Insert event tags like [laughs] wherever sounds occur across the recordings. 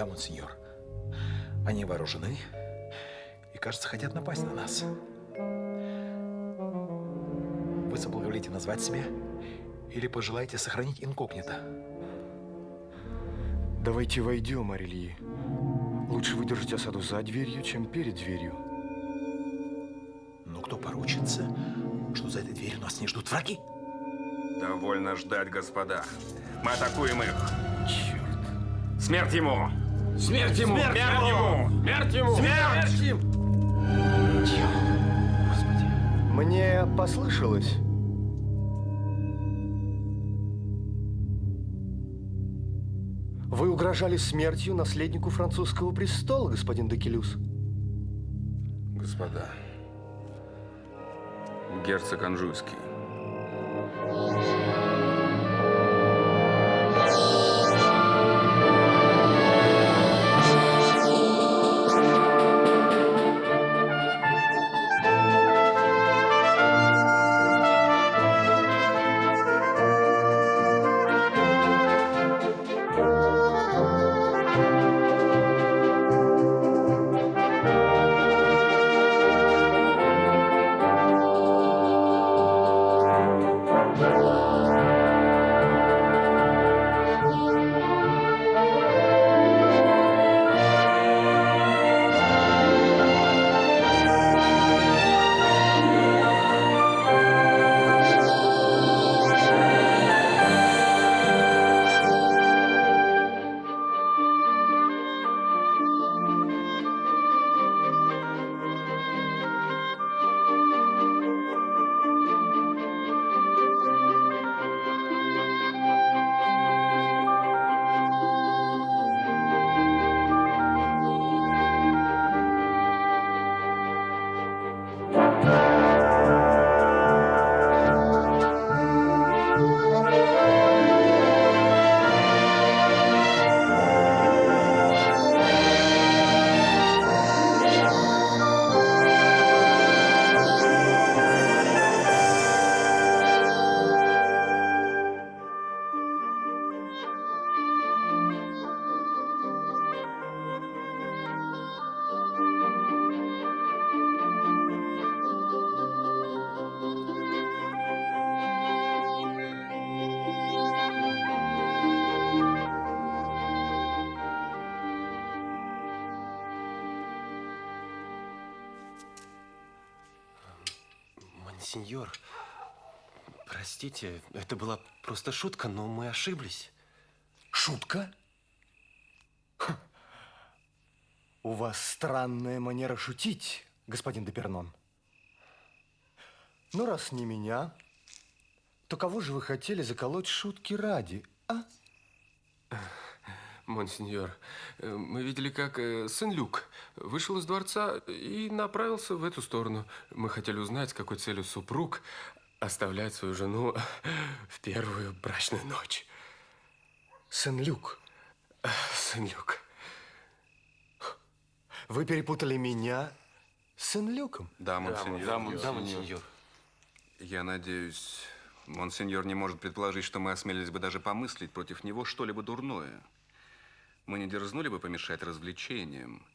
Да, монсеньор. Они вооружены и, кажется, хотят напасть на нас. Вы соблаговолите назвать себя или пожелаете сохранить инкогнито? Давайте войдем, Арельи. Лучше выдержать осаду за дверью, чем перед дверью. Но кто поручится, что за этой дверью нас не ждут враги? Довольно ждать, господа. Мы атакуем их. Черт. Смерть ему! Смерть ему! Смерть ему! Смерть ему! Смерть! ему! Мне послышалось. Вы угрожали смертью наследнику французского престола, господин Декелюс. Господа, герцог Анжуйский. Сеньор, простите, это была просто шутка, но мы ошиблись. Шутка? У вас странная манера шутить, господин Депернон. Ну, раз не меня, то кого же вы хотели заколоть шутки ради, а? Монсеньор, э, мы видели, как э, сын Люк вышел из дворца и направился в эту сторону. Мы хотели узнать, с какой целью супруг оставляет свою жену [laughs] в первую брачную ночь. Сын Люк? Сын Люк. Вы перепутали меня с сын Люком? Да, монсеньор. Да, монсеньор. Да, монсеньор. Я надеюсь, монсеньор не может предположить, что мы осмелились бы даже помыслить против него что-либо дурное. Мы не дерзнули бы помешать развлечениям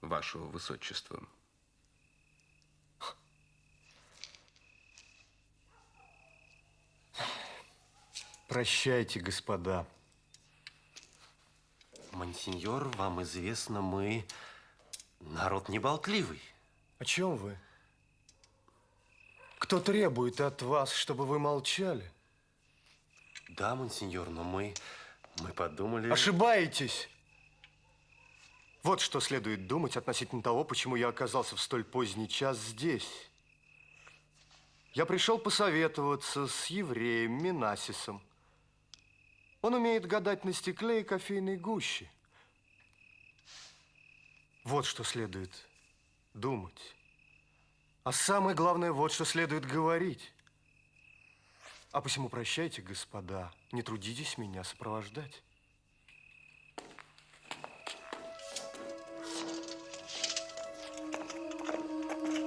вашего высочества. Прощайте, господа. Монсеньор, вам известно, мы народ неболтливый. О чем вы? Кто требует от вас, чтобы вы молчали? Да, монсеньор, но мы, мы подумали... Ошибаетесь! Вот что следует думать относительно того, почему я оказался в столь поздний час здесь. Я пришел посоветоваться с евреем Минасисом. Он умеет гадать на стекле и кофейной гуще. Вот что следует думать. А самое главное, вот что следует говорить. А посему прощайте, господа, не трудитесь меня сопровождать.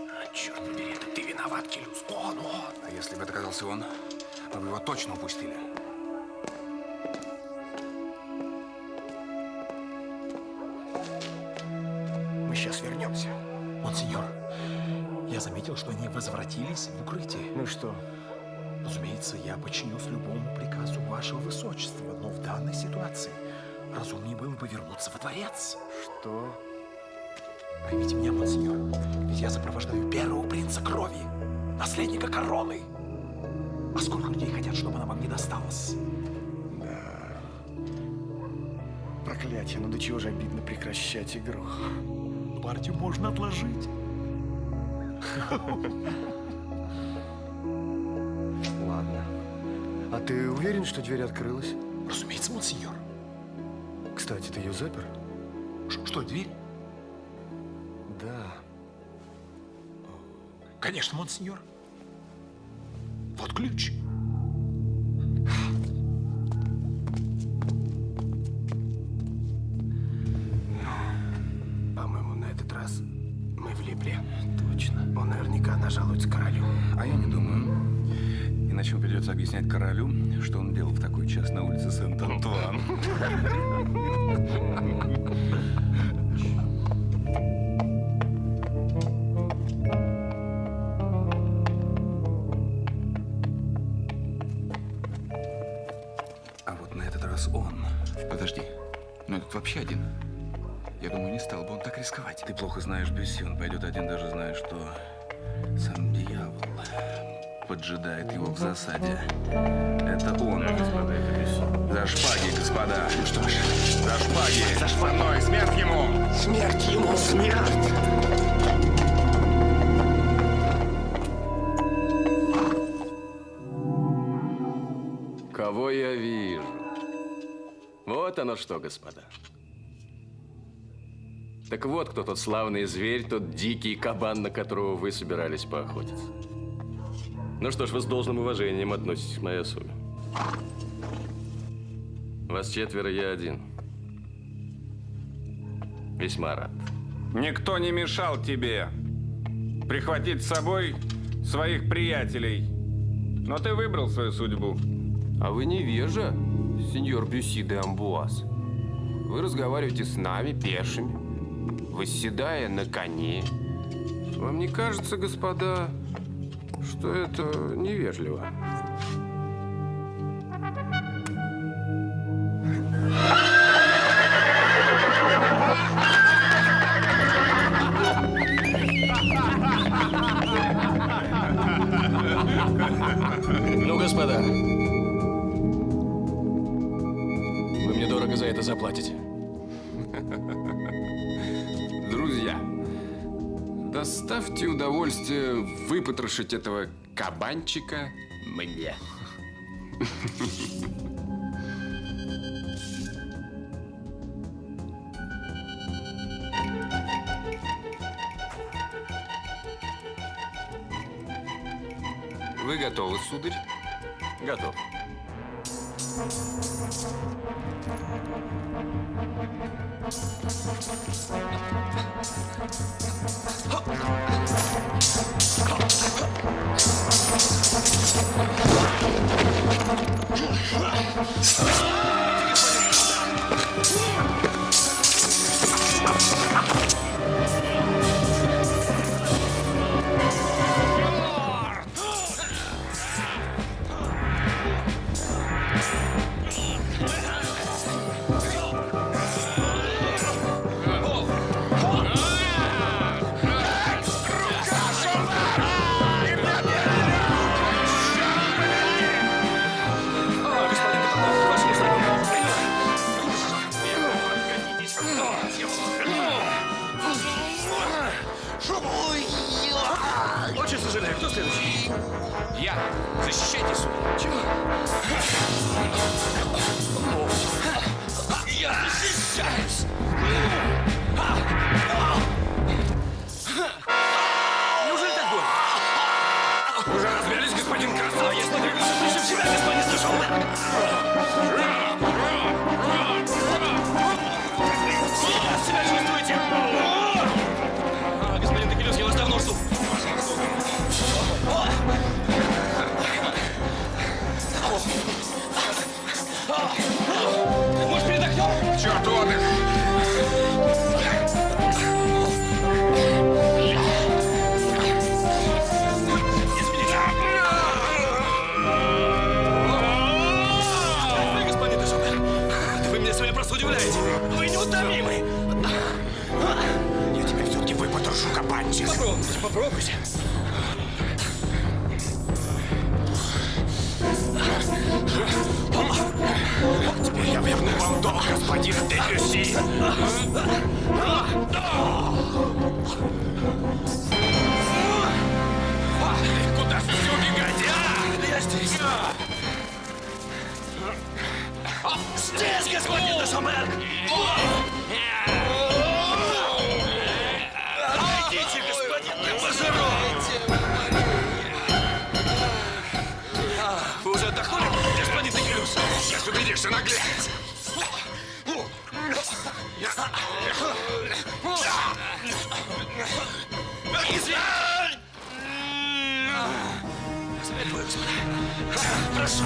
А, черт ну, ты виноват, Келюс. Он, ну он. А если бы оказался он, мы бы его точно упустили. Мы сейчас вернемся. Монсеньор, я заметил, что они возвратились в укрытие. Ну что, Разумеется, я подчинюсь любому приказу вашего высочества, но в данной ситуации разумнее было бы вернуться во дворец. Что? Поймите меня, монсеньор, ведь я сопровождаю первого принца крови, наследника короны. А сколько людей хотят, чтобы она вам не досталась? Проклятие, ну до чего же обидно прекращать игру. Партию можно отложить. [laughs] ты уверен, что дверь открылась? Разумеется, монсеньор. Кстати, ты ее запер? Ш- что, дверь? Да. Конечно, монсеньор. Вот ключ. Иначе придется объяснять королю, что он делал в такой час на улице Сент-Антуан. А вот на этот раз он. Подожди, но этот вообще один. Я думаю, не стал бы он так рисковать. Ты плохо знаешь Бюсси, он пойдет один, даже поджидает его в засаде. Это он. За шпаги, господа. Ну что ж, за шпаги. За шпаной, смерть ему! Смерть ему, смерть! Кого я вижу? Вот оно что, господа. Так вот, кто тот славный зверь, тот дикий кабан, на которого вы собирались поохотиться. Ну что ж, вы с должным уважением относитесь к моей особе. Вас четверо, я один. Весьма рад. Никто не мешал тебе прихватить с собой своих приятелей. Но ты выбрал свою судьбу. А вы невежа, сеньор Бюси де Амбуаз. Вы разговариваете с нами, пешими, восседая на коне. Вам не кажется, господа, что это невежливо? Ну, господа, вы мне дорого за это заплатите. Доставьте удовольствие выпотрошить этого кабанчика мне. Вы готовы, сударь? Готов. Трогайся. Теперь я верну вам долг, господин Дебюси. Куда же все убегать, а? Я здесь. Здесь, господин Дашамер! Боишься наглец? Извинь! Господи, Прошу.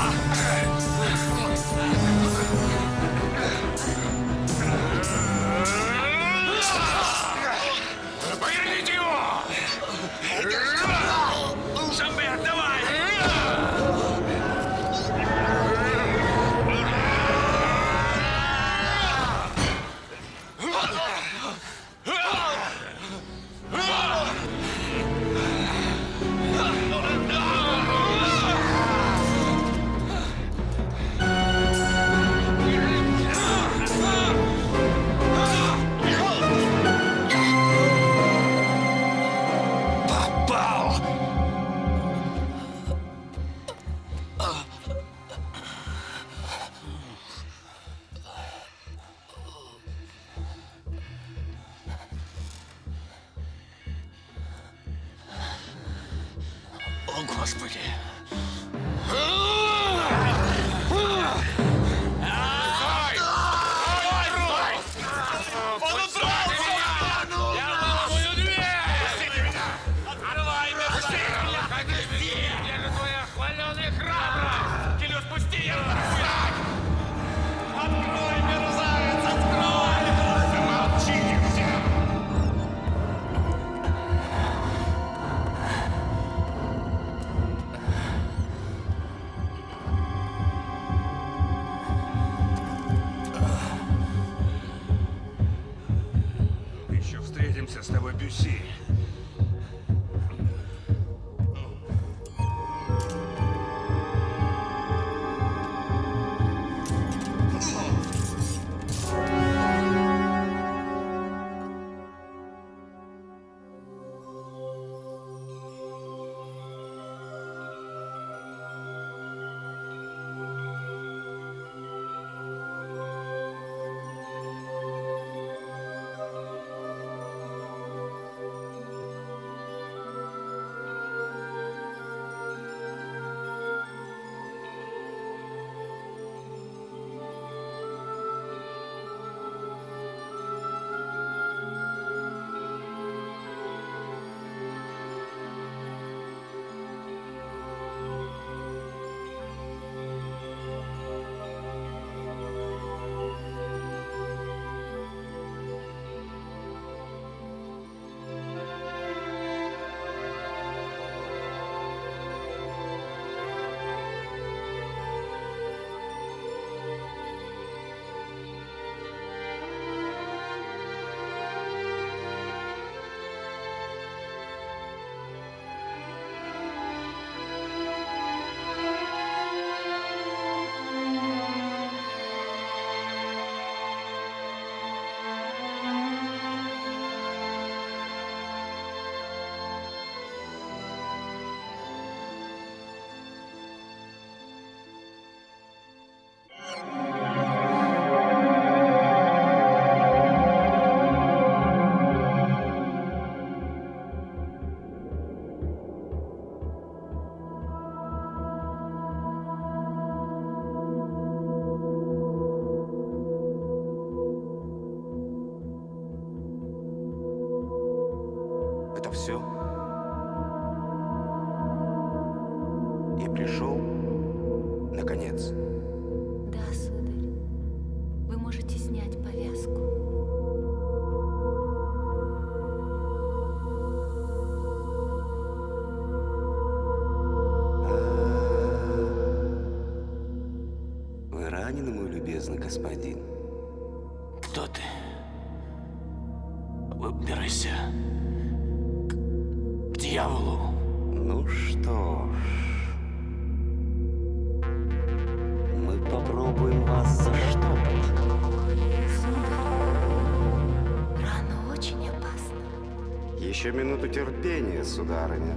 встреча с тобой, Бюси. Еще минуту терпения, сударыня.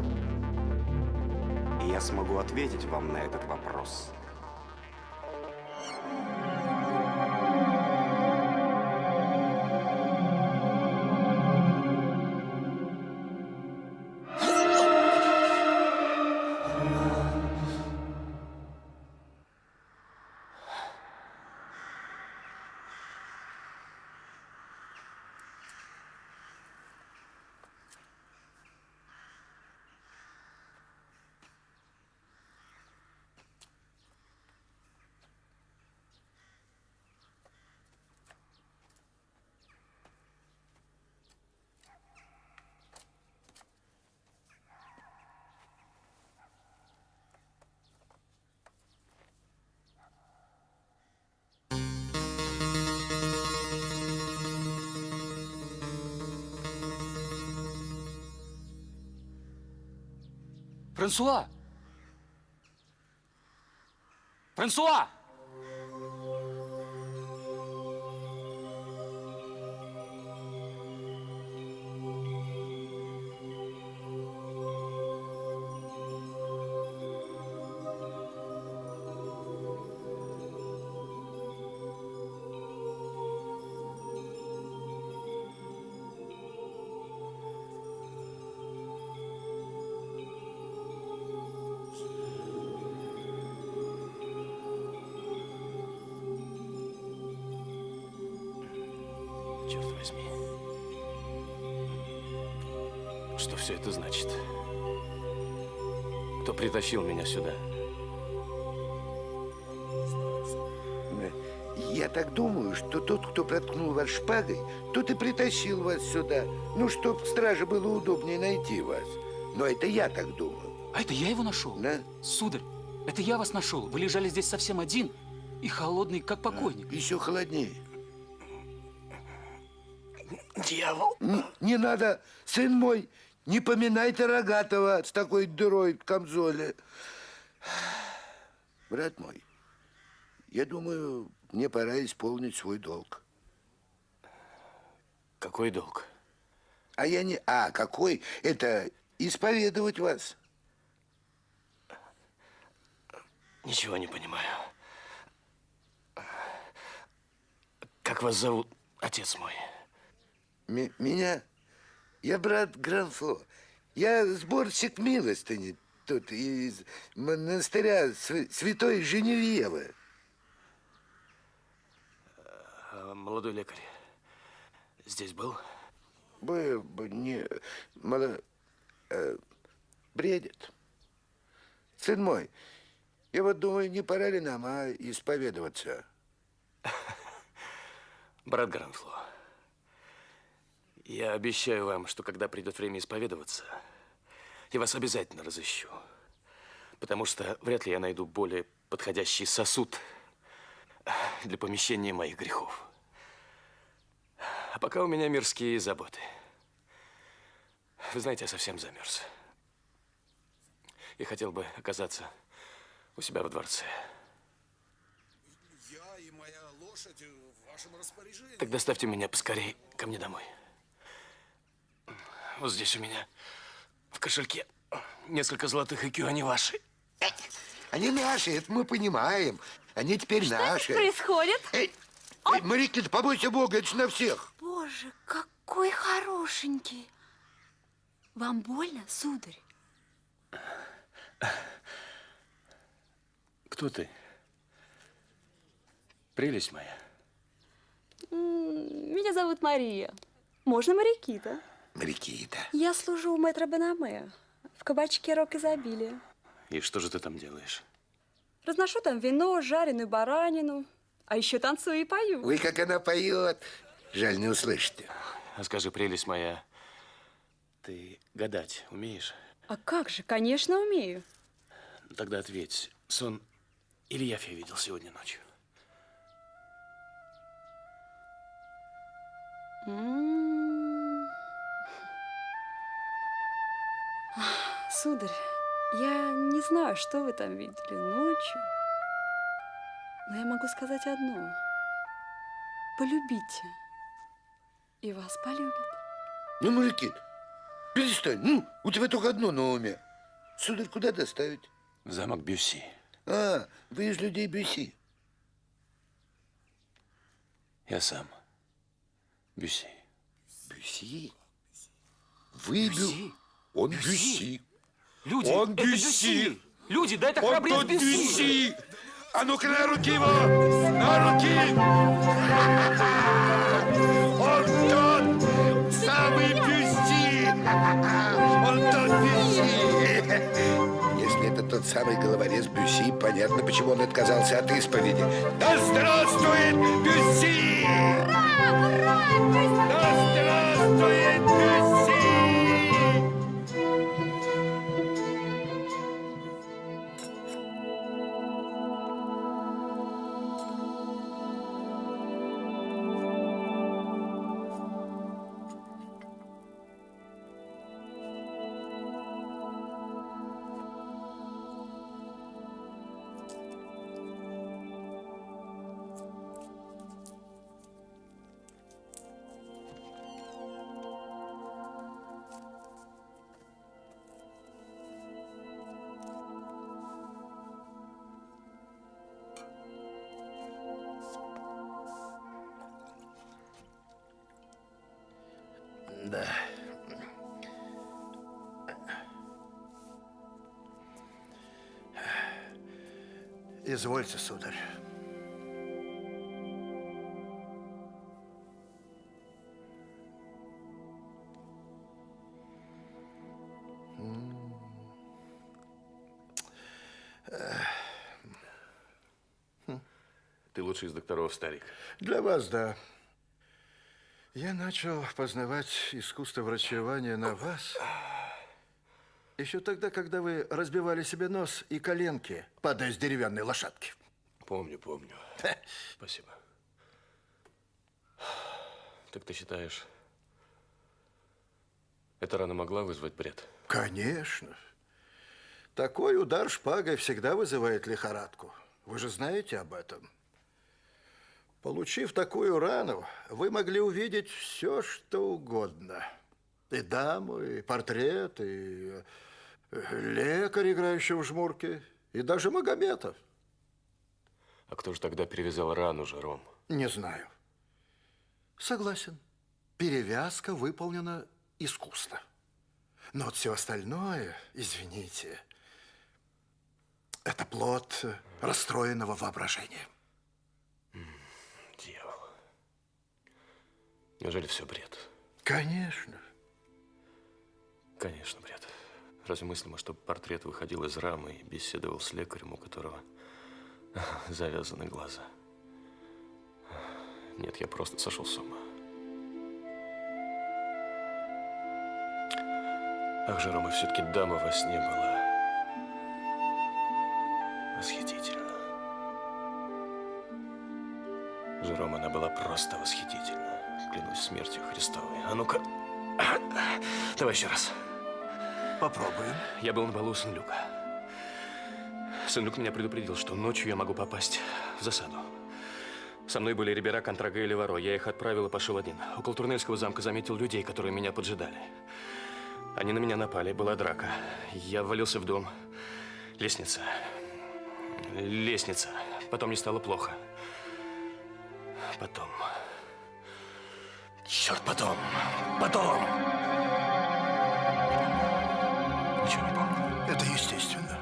И я смогу ответить вам на этот вопрос. Франсуа! Притащил меня сюда? Я так думаю, что тот, кто проткнул вас шпагой, тот и притащил вас сюда. Ну, чтоб страже было удобнее найти вас. Но это я так думаю. А это я его нашел? Да? Сударь, это я вас нашел. Вы лежали здесь совсем один и холодный, как покойник. Еще холоднее. Дьявол! Не, не надо, сын мой, не поминайте рогатого с такой дырой в камзоле. Брат мой, я думаю, мне пора исполнить свой долг. Какой долг? А я не... А, какой? Это исповедовать вас. Ничего не понимаю. Как вас зовут, отец мой? М- меня? Я брат Гранфло. Я сборщик милостыни тут из монастыря Св- Святой Женевьевы. А, Молодой лекарь здесь был? Бы, бы не... Мало... э, бредит. Сын мой, я вот думаю, не пора ли нам, а исповедоваться? [laughs] Брат Гранфло, я обещаю вам, что когда придет время исповедоваться, я вас обязательно разыщу. Потому что вряд ли я найду более подходящий сосуд для помещения моих грехов. А пока у меня мирские заботы. Вы знаете, я совсем замерз. И хотел бы оказаться у себя во дворце. Я и моя лошадь в вашем распоряжении. Так доставьте меня поскорей ко мне домой. Вот здесь у меня в кошельке несколько золотых икю, они ваши. Они наши, это мы понимаем. Они теперь наши. происходит? Эй, эй, Марикита, побойся Бога, это на всех. Боже, какой хорошенький. Вам больно, сударь? Кто ты? Прелесть моя. Меня зовут Мария. Можно Марикита. Марикита. Я служу у мэтра Бенаме в кабачке Рок изобилия. И что же ты там делаешь? Разношу там вино, жареную баранину, а еще танцую и пою. Ой, как она поет. Жаль, не услышите. А скажи, прелесть моя, ты гадать умеешь? А как же, конечно, умею. Тогда ответь, сон или явь я видел сегодня ночью? М, Сударь, я не знаю, что вы там видели ночью, но я могу сказать одно. Полюбите, и вас полюбят. Ну, Маликит, перестань. Ну, у тебя только одно на уме. Сударь, куда доставить? В замок Бюсси. А, вы из людей Бюсси. Я сам. Бюсси. Бюсси? Вы Бюсси? Он Бюсси. Люди, Он это Бюсси. Люди, да это Он храбрец. Бюсси. А ну-ка на руки его! На руки! Он тот самый Бюсси! Он тот Бюсси! Если это тот самый головорез Бюсси, понятно, почему он отказался от исповеди. Да здравствует Бюсси! Да здравствует Бюсси! Извольте, сударь. Ты лучший из докторов, старик. Для вас, да. Я начал познавать искусство врачевания на вас еще тогда, когда вы разбивали себе нос и коленки, падая с деревянной лошадки. Помню, помню. Спасибо. Так ты считаешь, эта рана могла вызвать бред? Конечно. Такой удар шпагой всегда вызывает лихорадку. Вы же знаете об этом. Получив такую рану, вы могли увидеть все, что угодно. И даму, и портрет, и лекарь, играющий в жмурки, и даже Магомета. А кто же тогда перевязал рану, Жером? Не знаю. Согласен. Перевязка выполнена искусно. Но вот все остальное, извините, это плод расстроенного воображения. Дьявол. Неужели все бред? Конечно. Конечно, бред. Разве мыслимо, чтобы портрет выходил из рамы и беседовал с лекарем, у которого [laughs] завязаны глаза? Нет, я просто сошел с ума. Ах, Жерома, все-таки дама во сне была. Восхитительно. Жерома, она была просто восхитительна. Клянусь смертью Христовой. А ну-ка. [clears throat] Давай еще раз. Попробуем. Я был на балу у Сен-Люка. Сен-Люк меня предупредил, что ночью я могу попасть в засаду. Со мной были Рибера, Контрага и Леваро. Я их отправил и пошел один. Около Турнельского замка заметил людей, которые меня поджидали. Они на меня напали, была драка. Я ввалился в дом. Лестница. Лестница. Потом мне стало плохо. Потом. Черт, потом. Потом. Ничего не помню. Это естественно.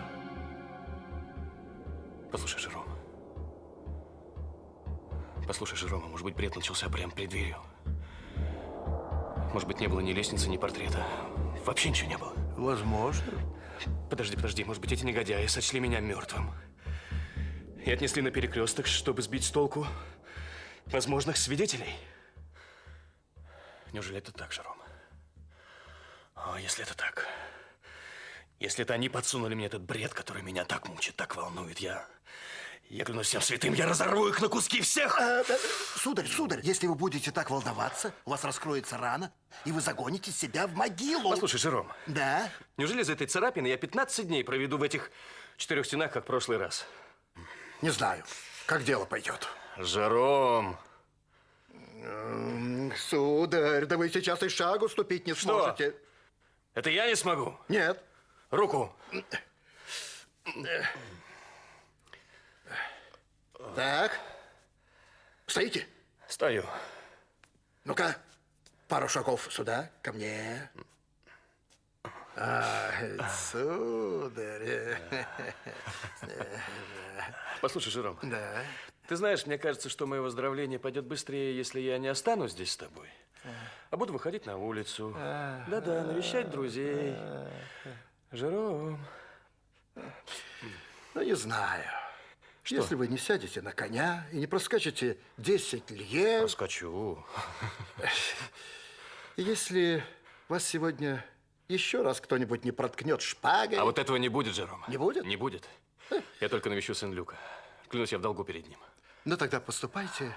Послушай, Жером. Послушай, Жерома, может быть, бред начался прямо перед дверью. Может быть, не было ни лестницы, ни портрета. Вообще ничего не было. Возможно. Подожди, подожди, может быть, эти негодяи сочли меня мертвым. И отнесли на перекресток, чтобы сбить с толку возможных свидетелей. Неужели это так, Жером? О, если это так. Если это они подсунули мне этот бред, который меня так мучит, так волнует, я... Я клянусь всем святым, я разорву их на куски всех! А, да, сударь, сударь, если вы будете так волноваться, у вас раскроется рана, и вы загоните себя в могилу. Послушай, Жером, Да? неужели из-за этой царапины я 15 дней проведу в этих четырех стенах, как в прошлый раз? Не знаю, как дело пойдет. Жером! Сударь, да вы сейчас и шагу ступить не Что? сможете. Это я не смогу? Нет. Руку! Так. Стоите? Стою. Ну-ка, пару шагов сюда, ко мне. А, сударь. Послушай, Жером, Да. ты знаешь, мне кажется, что мое выздоровление пойдет быстрее, если я не останусь здесь с тобой, а буду выходить на улицу. Да-да, навещать друзей. Жером. Ну, не знаю. Если вы не сядете на коня и не проскачете 10 лье... Проскочу. [laughs] Если вас сегодня еще раз кто-нибудь не проткнет шпагой... А вот этого не будет, Жером. Не будет? Не будет. Я только навещу Сен-Люка. Клянусь, я в долгу перед ним. Ну, тогда поступайте,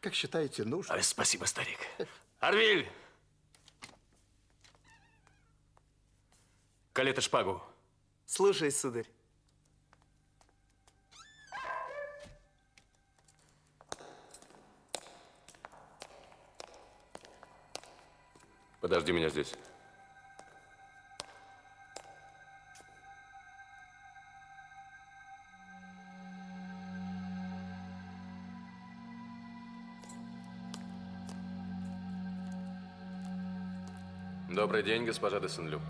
как считаете нужным. Спасибо, старик. Арвиль! Калета шпагу. Слушай, сударь. Подожди меня здесь. Добрый день, госпожа де Сен-Люк.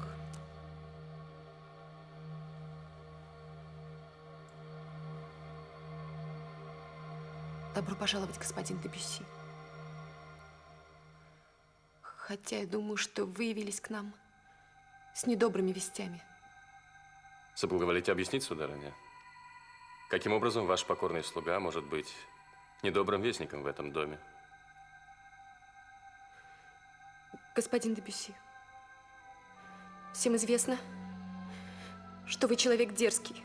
Добро пожаловать, господин Дебюсси. Хотя я думаю, что вы явились к нам с недобрыми вестями. Соблаговолите объяснить, сударыня, каким образом ваш покорный слуга может быть недобрым вестником в этом доме? Господин Дебюсси, всем известно, что вы человек дерзкий.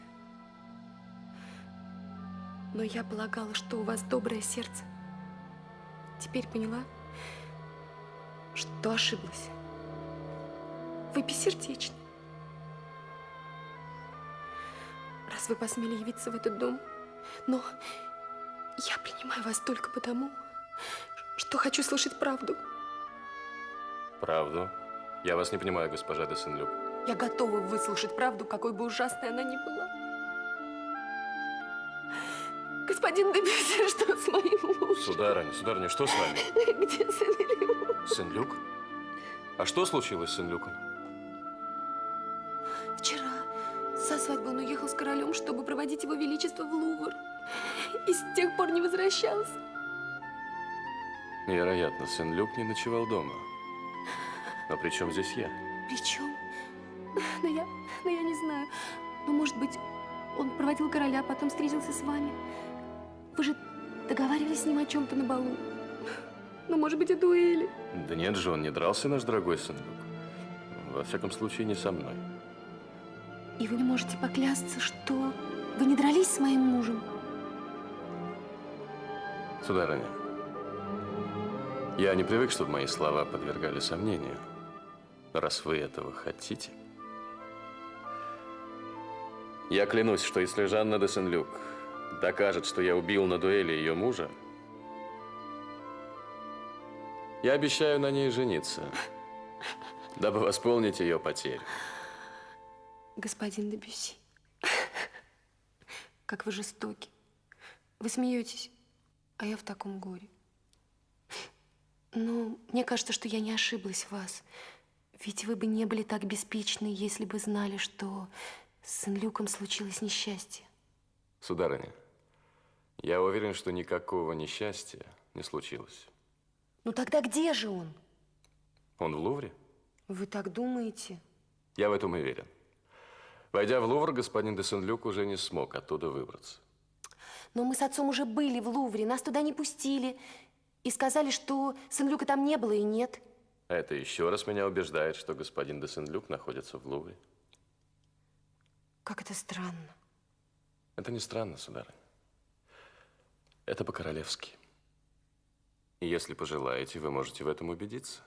Но я полагала, что у вас доброе сердце. Теперь поняла, что ошиблась. Вы бессердечны. Раз вы посмели явиться в этот дом, но я принимаю вас только потому, что хочу слышать правду. Правду? Я вас не понимаю, госпожа де Сен-Люк. Я готова выслушать правду, какой бы ужасной она ни была. Господин Дебюсси, что с моим мужем? Сударыня, сударыня, что с вами? [laughs] Где Сен-Люк? Сен-Люк? А что случилось с Сен-Люком? Вчера со свадьбы он уехал с королем, чтобы проводить его величество в Лувр. И с тех пор не возвращался. Вероятно, Сен-Люк не ночевал дома. Но при чем здесь я? Причем? Но я, но я не знаю. Ну, может быть, он проводил короля, потом встретился с вами. Вы же договаривались с ним о чем-то на балу. Ну, может быть, о дуэли. Да нет же, он не дрался, наш дорогой Сен-Люк. Во всяком случае, не со мной. И вы не можете поклясться, что вы не дрались с моим мужем. Сударыня, я не привык, чтобы мои слова подвергали сомнению. Раз вы этого хотите. Я клянусь, что если Жанна де Сен-Люк докажет, что я убил на дуэли ее мужа, я обещаю на ней жениться, дабы восполнить ее потерю. Господин Дебюсси, как вы жестоки. Вы смеетесь, а я в таком горе. Ну, мне кажется, что я не ошиблась в вас. Ведь вы бы не были так беспечны, если бы знали, что с Сен-Люком случилось несчастье. Сударыня, я уверен, что никакого несчастья не случилось. Ну тогда где же он? Он в Лувре? Вы так думаете? Я в этом уверен. Войдя в Лувр, господин де Сен-Люк уже не смог оттуда выбраться. Но мы с отцом уже были в Лувре, нас туда не пустили. И сказали, что Сен-Люка там не было и нет. Это еще раз меня убеждает, что господин де Сен-Люк находится в Лувре. Как это странно. Это не странно, сударыня. Это по-королевски. Если пожелаете, вы можете в этом убедиться.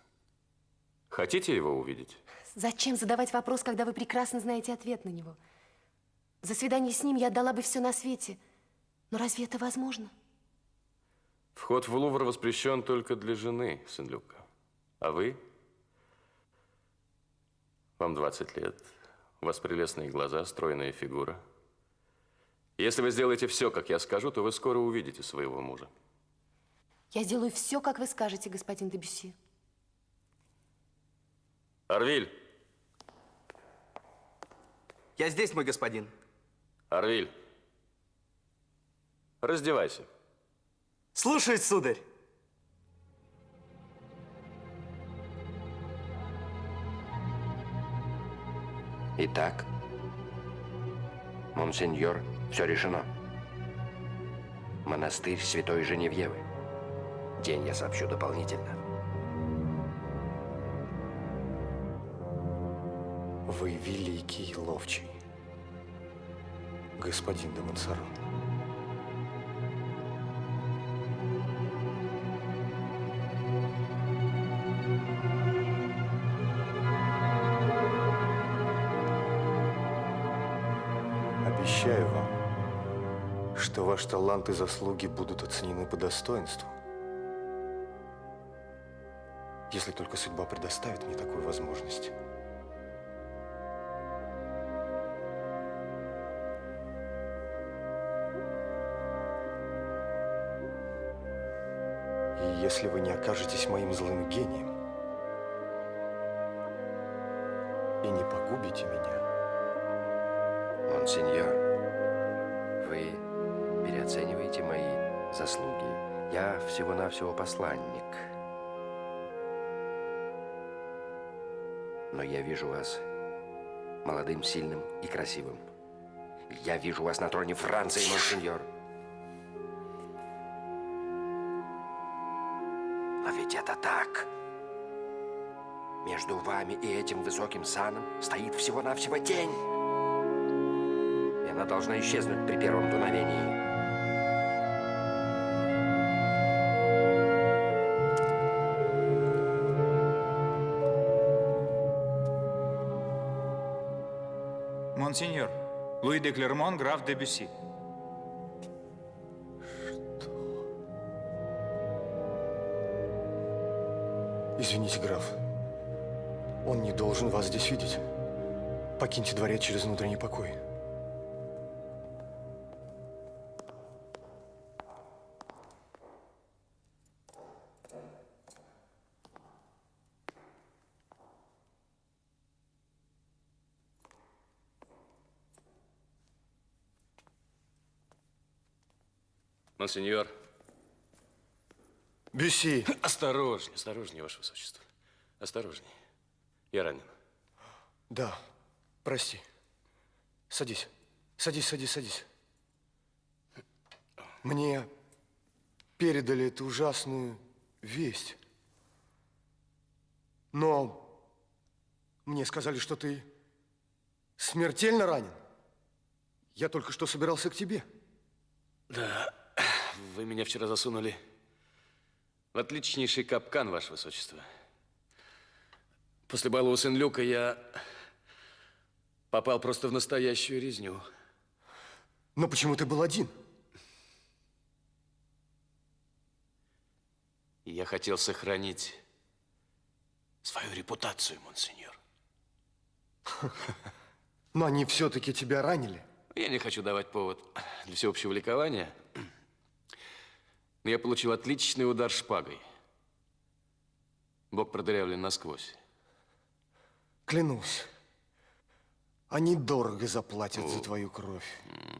Хотите его увидеть? Зачем задавать вопрос, когда вы прекрасно знаете ответ на него? За свидание с ним я отдала бы все на свете. Но разве это возможно? Вход в Лувр воспрещен только для жены Сен-Люка. А вы? Вам 20 лет. У вас прелестные глаза, стройная фигура. Если вы сделаете все, как я скажу, то вы скоро увидите своего мужа. Я сделаю все, как вы скажете, господин Дебюсси. Арвиль! Я здесь, мой господин. Арвиль! Раздевайся. Слушаюсь, сударь. Итак, монсеньор, все решено. Монастырь Святой Женевьевы. День я сообщу дополнительно. Вы великий ловчий, господин де Монсоро. Ваш талант и заслуги будут оценены по достоинству. Если только судьба предоставит мне такую возможность. И если вы не окажетесь моим злым гением всего-навсего посланник. Но я вижу вас молодым, сильным и красивым. Я вижу вас на троне Франции, монсеньор. Но ведь это так. Между вами и этим высоким саном стоит всего-навсего тень. И она должна исчезнуть при первом дуновении. Монсеньор, Луи де Клермон, граф де Бюсси. Извините, граф. Он не должен вас здесь видеть. Покиньте дворец через внутренний покой. Монсеньор. Бюсси. Осторожнее, осторожнее, Ваше Высочество. Осторожнее. Я ранен. Да, прости. Садись. Садись, садись, садись. Мне передали эту ужасную весть. Но мне сказали, что ты смертельно ранен. Я только что собирался к тебе. Да, вы меня вчера засунули в отличнейший капкан, Ваше Высочество. После бала у Сен-Люка я попал просто в настоящую резню. Но почему ты был один? Я хотел сохранить свою репутацию, монсеньор. Но они все-таки тебя ранили. Я не хочу давать повод для всеобщего ликования. Но я получил отличный удар шпагой. Бок продырявлен насквозь. Клянусь, они дорого заплатят за твою кровь.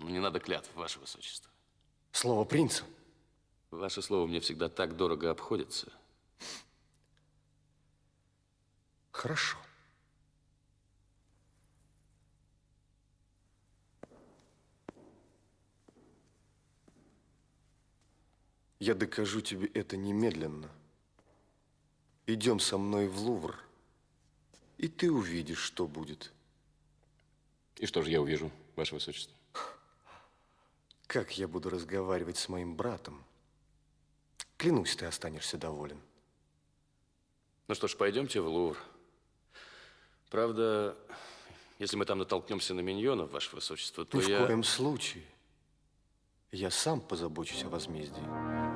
Не надо клятв, Ваше Высочество. Слово принца. Ваше слово мне всегда так дорого обходится. Хорошо. Я докажу тебе это немедленно. Идем со мной в Лувр, и ты увидишь, что будет. И что же я увижу, Ваше Высочество? Как я буду разговаривать с моим братом, Клянусь, ты останешься доволен. Ну что ж, пойдемте в Лувр. Правда, если мы там натолкнемся на миньонов, ваше высочество, то Ни я... в коем случае. Я сам позабочусь о возмездии.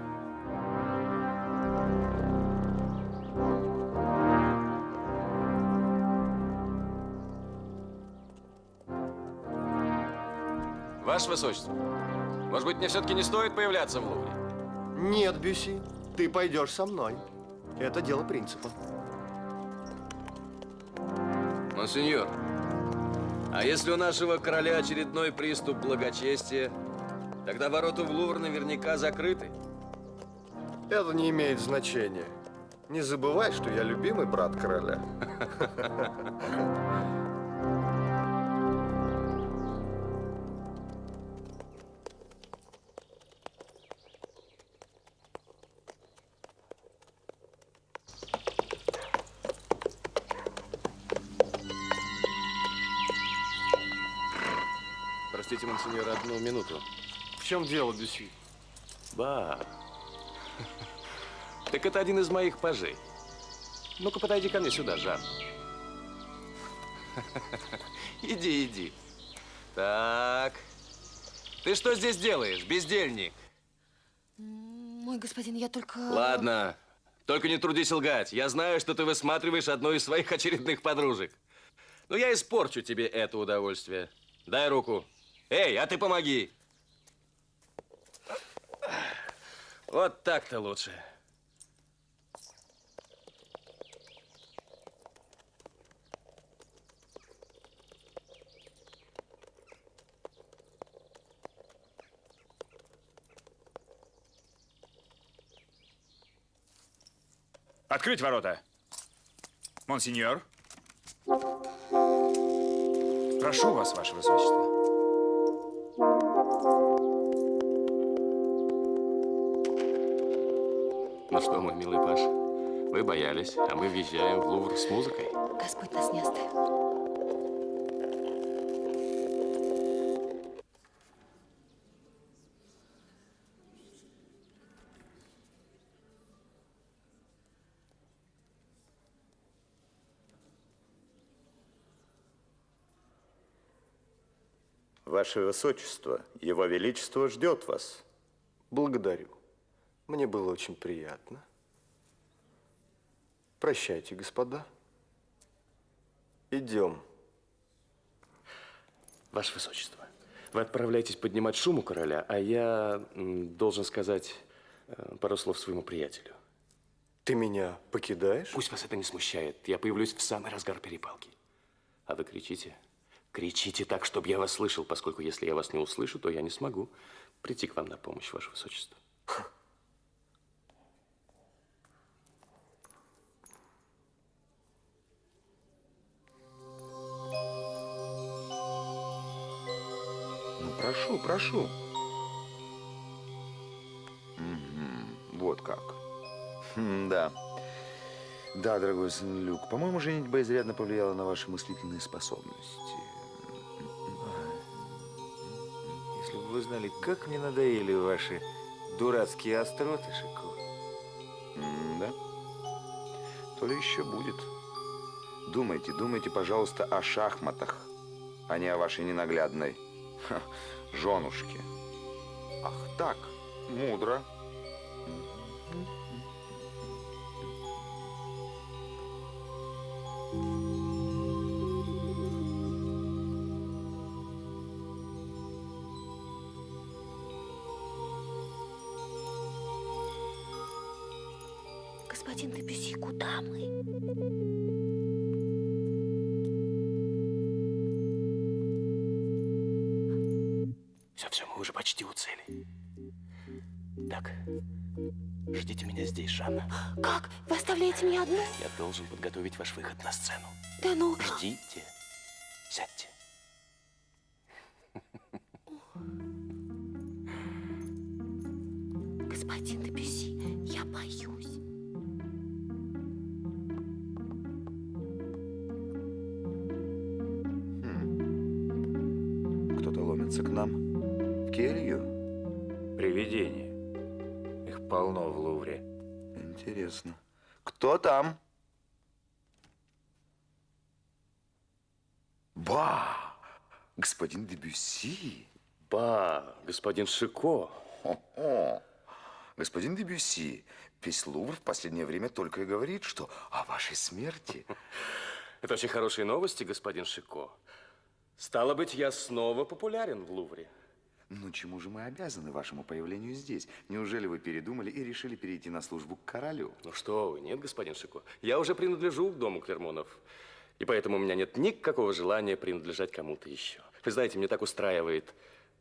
Ваше высочество, может быть, мне все-таки не стоит появляться в Лувре? Нет, Бюси, ты пойдешь со мной. Это дело принципа. Монсеньор, а если у нашего короля очередной приступ благочестия, тогда ворота в Лувр наверняка закрыты. Это не имеет значения. Не забывай, что я любимый брат короля. [laughs] одну минуту. В чем дело, Бюси? Ба. [laughs] Так это один из моих пажей. Ну-ка, подойди ко мне сюда, Жан. [laughs] Иди, иди. Так. Ты что здесь делаешь, бездельник? Мой господин, я только... Ладно. Только не трудись лгать. Я знаю, что ты высматриваешь одну из своих [laughs] очередных подружек. Но я испорчу тебе это удовольствие. Дай руку. Эй, а ты помоги. Вот так-то лучше. Открыть ворота. Монсеньор. Прошу вас, ваше высочество. Что, мой милый Паш, вы боялись, а мы въезжаем в Лувр с музыкой. Господь нас не оставит. Ваше Высочество, Его Величество ждет вас. Благодарю. Мне было очень приятно. Прощайте, господа. Идем. Ваше Высочество, вы отправляетесь поднимать шум у короля, а я должен сказать э, пару слов своему приятелю. Ты меня покидаешь? Пусть вас это не смущает. Я появлюсь в самый разгар перепалки. А вы кричите. Кричите так, чтобы я вас слышал, поскольку если я вас не услышу, то я не смогу прийти к вам на помощь, Ваше Высочество. Ну, прошу, Вот как. Хм, да. Да, дорогой сын Люк, по-моему, женитьба изрядно повлияла на ваши мыслительные способности. Если бы вы знали, как мне надоели ваши дурацкие остроты, Шико. М, Да? То ли еще будет. Думайте, думайте, пожалуйста, о шахматах, а не о вашей ненаглядной ха, женушке. Ах так, мудро. Меня одну? Я должен подготовить ваш выход на сцену. Да ну... Ждите. Сядьте. Господин Дебюси, я боюсь. Кто-то ломится к нам в келью. Привидение. Их полно в Лувре. Интересно. Кто там? Ба! Господин Дебюсси. Ба, господин Шико. О, господин Дебюсси, весь Лувр в последнее время только и говорит, что о вашей смерти. [laughs] Это очень хорошие новости, господин Шико. Стало быть, я снова популярен в Лувре. Ну, чему же мы обязаны вашему появлению здесь? Неужели вы передумали и решили перейти на службу к королю? Ну что вы, нет, господин Шико. Я уже принадлежу к дому Клермонов. И поэтому у меня нет никакого желания принадлежать кому-то еще. Вы знаете, мне так устраивает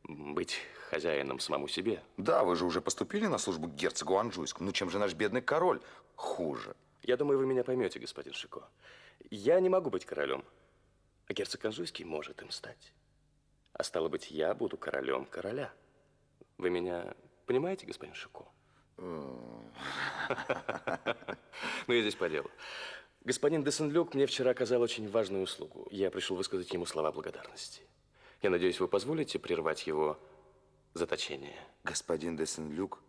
быть хозяином самому себе. Да, вы же уже поступили на службу к герцогу Анжуйскому. Ну, чем же наш бедный король хуже? Я думаю, вы меня поймете, господин Шико. Я не могу быть королем, а герцог Анжуйский может им стать. А стало быть, я буду королем короля. Вы меня понимаете, господин Шико? [laughs] Ну, я здесь по делу. Господин Десенлюк мне вчера оказал очень важную услугу. Я пришел высказать ему слова благодарности. Я надеюсь, вы позволите прервать его заточение. Господин Десенлюк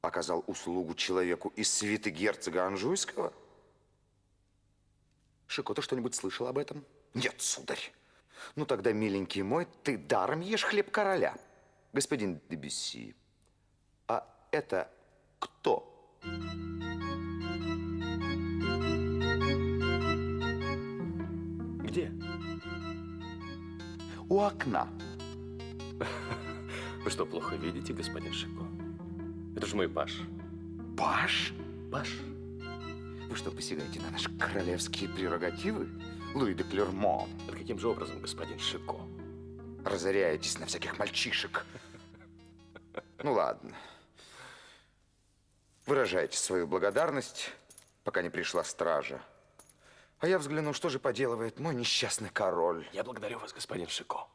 оказал услугу человеку из свиты герцога Анжуйского? Шико, ты что-нибудь слышал об этом? Нет, сударь. Ну тогда, миленький мой, ты даром ешь хлеб короля. Господин Дебюсси, а это кто? Где? У окна. [laughs] Вы что, плохо видите, господин Шико? Это же мой паш. Паш? Паш. Вы что, посягаете на наши королевские прерогативы? Луи де Клермон. Это каким же образом, господин Шико? Разоряетесь на всяких мальчишек. Ну ладно. Выражайте свою благодарность, пока не пришла стража. А я взгляну, что же поделывает мой несчастный король. Я благодарю вас, господин Шико.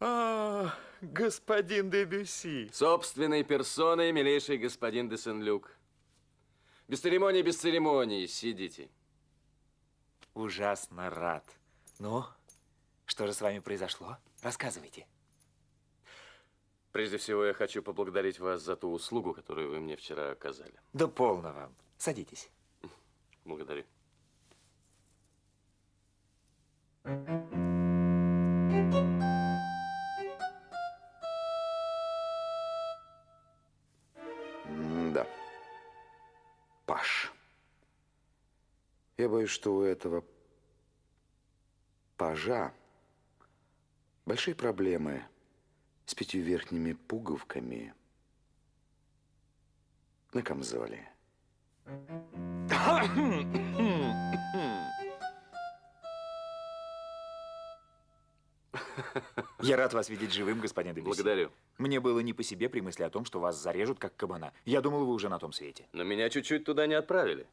А, господин Дебюси. Собственной персоной, милейший господин де Сен-Люк. Без церемоний, без церемоний. Сидите. Ужасно рад. Ну, что же с вами произошло? Рассказывайте. Прежде всего, я хочу поблагодарить вас за ту услугу, которую вы мне вчера оказали. Да полно вам. Садитесь. Благодарю. Да. Паш. Я боюсь, что у этого пажа большие проблемы с пятью верхними пуговками на камзоле. [clears throat] [clears throat] Я рад вас видеть живым, господин Дебюси. Благодарю. Мне было не по себе при мысли о том, что вас зарежут, как кабана. Я думал, вы уже на том свете. Но меня чуть-чуть туда не отправили.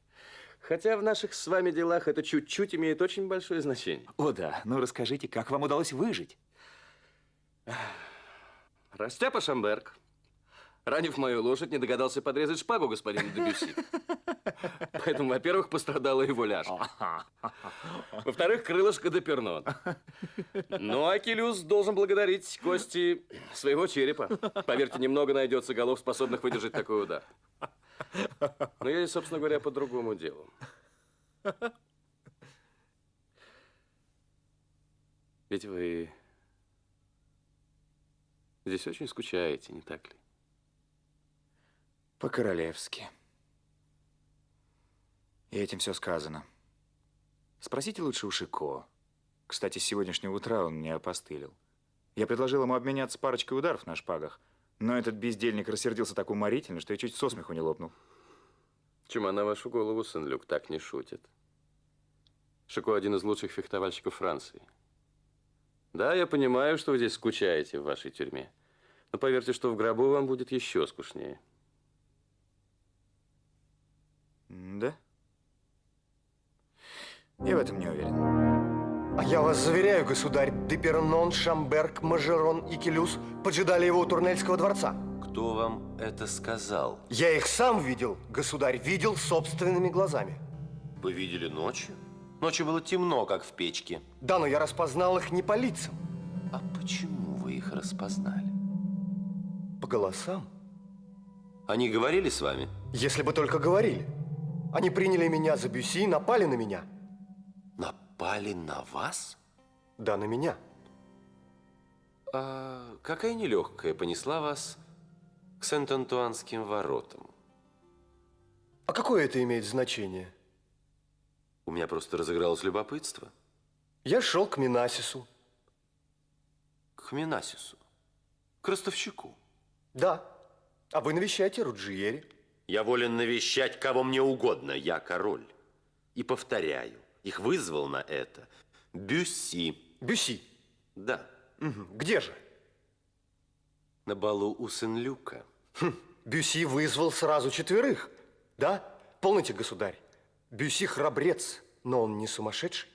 Хотя в наших с вами делах это чуть-чуть имеет очень большое значение. О да, ну расскажите, как вам удалось выжить? Растяпа Шамберг, ранив мою лошадь, не догадался подрезать шпагу господина Дебюси. [laughs] Поэтому, во-первых, пострадала его ляжка. Во-вторых, крылышко Депернон. Ну, а Келюс должен благодарить кости своего черепа. Поверьте, немного найдется голов, способных выдержать такой удар. Но я, собственно говоря, по другому делу. Ведь вы здесь очень скучаете, не так ли? По-королевски. И этим все сказано. Спросите лучше у Шико. Кстати, с сегодняшнего утра он мне опостылил. Я предложил ему обменяться парочкой ударов на шпагах, но этот бездельник рассердился так уморительно, что я чуть со смеху не лопнул. Чума на вашу голову, Сен-Люк, так не шутит. Шико один из лучших фехтовальщиков Франции. Да, я понимаю, что вы здесь скучаете в вашей тюрьме. Но поверьте, что в гробу вам будет еще скучнее. Да? Я в этом не уверен. А я вас заверяю, государь, Депернон, Шамберг, Мажерон и Келюс поджидали его у Турнельского дворца. Кто вам это сказал? Я их сам видел, государь, видел собственными глазами. Вы видели ночью? Ночью было темно, как в печке. Да, но я распознал их не по лицам. А почему вы их распознали? По голосам? Они говорили с вами? Если бы только говорили. Они приняли меня за Бюси и напали на меня. Напали на вас? Да, на меня. А какая нелегкая понесла вас к Сент-Антуанским воротам? А какое это имеет значение? У меня просто разыгралось любопытство. Я шел к Минасису. К Минасису? К ростовщику? Да. А вы навещаете Руджиери. Я волен навещать кого мне угодно. Я король. И повторяю, их вызвал на это Бюсси. Бюсси? Да. Угу. Где же? На балу у Сен-Люка. Хм. Бюсси вызвал сразу четверых. Да? Полноте, государь. Бюсси храбрец, но он не сумасшедший.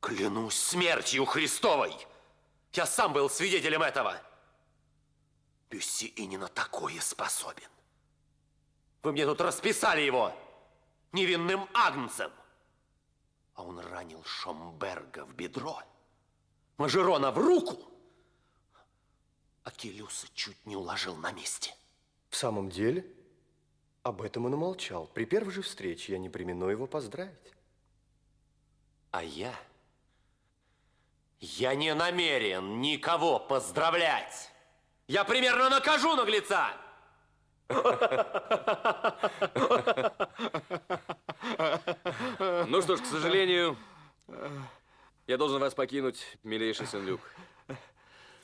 Клянусь смертью Христовой! Я сам был свидетелем этого. Бюсси и не на такое способен. Вы мне тут расписали его невинным агнцем. А он ранил Шомберга в бедро, Мажерона в руку, а Келюса чуть не уложил на месте. В самом деле, об этом он умолчал. При первой же встрече я не примену его поздравить. А я... Я не намерен никого поздравлять. Я примерно накажу наглеца. Ну что ж, к сожалению, я должен вас покинуть, милейший Сен-Люк,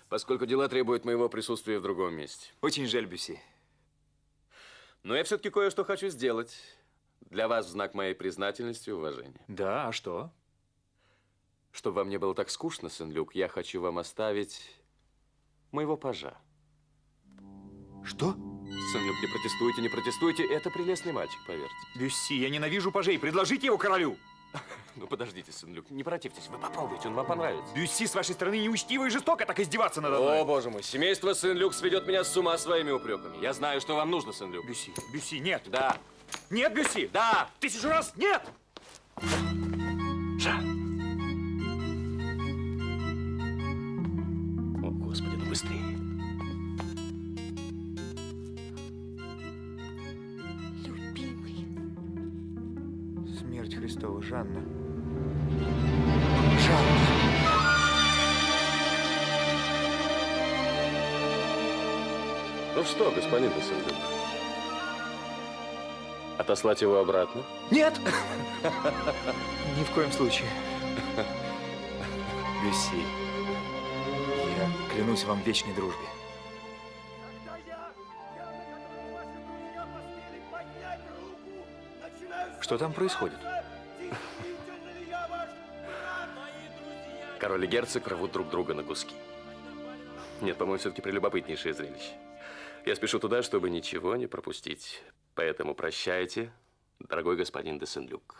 поскольку дела требуют моего присутствия в другом месте. Очень жаль, Бюси. Но я все-таки кое-что хочу сделать для вас в знак моей признательности и уважения. Да, а что? Чтобы вам не было так скучно, Сен-Люк, я хочу вам оставить моего пажа. Что? Сен-Люк, не протестуйте, не протестуйте. Это прелестный мальчик, поверьте. Бюсси, я ненавижу пажей. Предложите его королю. [laughs] Ну, подождите, Сен-Люк, не противьтесь. Вы попробуйте, он вам понравится. Бюсси, с вашей стороны неучтиво и жестоко так издеваться надо мной. О, боже мой, семейство Сен-Люк сведет меня с ума своими упреками. Я знаю, что вам нужно, Сен-Люк. Бюсси, Бюсси, нет. Да. Нет, Бюсси. Да. Тысячу раз нет. Жа. Христова, Жанна. Ну что, господин Сен-Люк? Отослать его обратно? Нет! [laughs] Ни в коем случае. [laughs] Бюсси, я клянусь вам в вечной дружбе. Что там происходит? Король и герцог рвут друг друга на куски. Нет, по-моему, все-таки прелюбопытнейшее зрелище. Я спешу туда, чтобы ничего не пропустить. Поэтому прощайте, дорогой господин де Сен-Люк.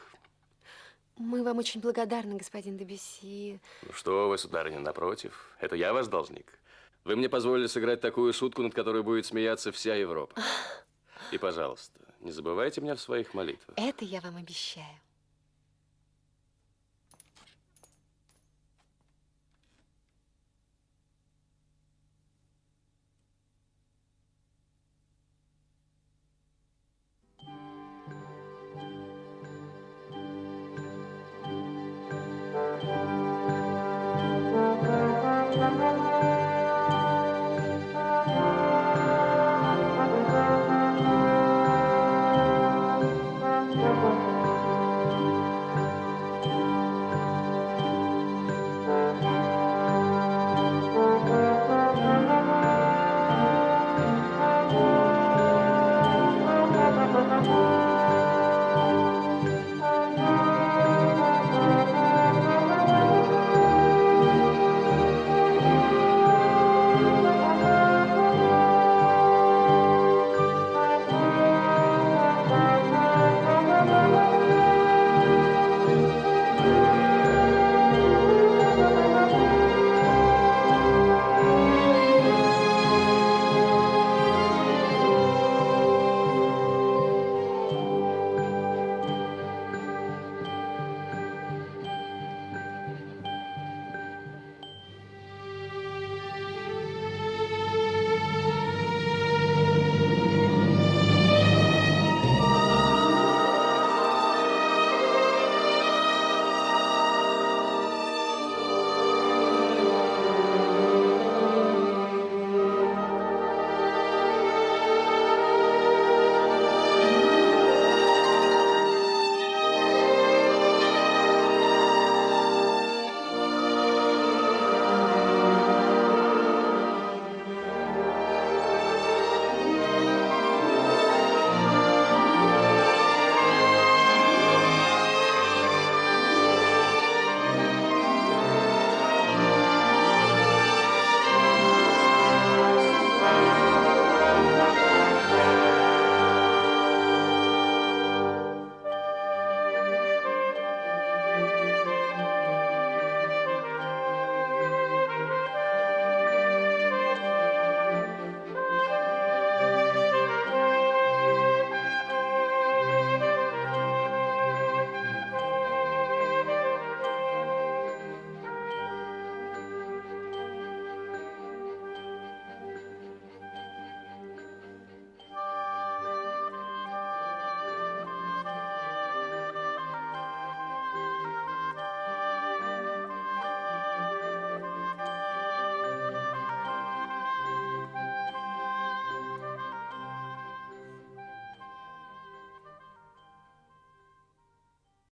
Мы вам очень благодарны, господин Дебюсси. Ну что вы, сударыня, напротив. Это я ваш должник. Вы мне позволили сыграть такую шутку, над которой будет смеяться вся Европа. И, пожалуйста, не забывайте меня в своих молитвах. Это я вам обещаю.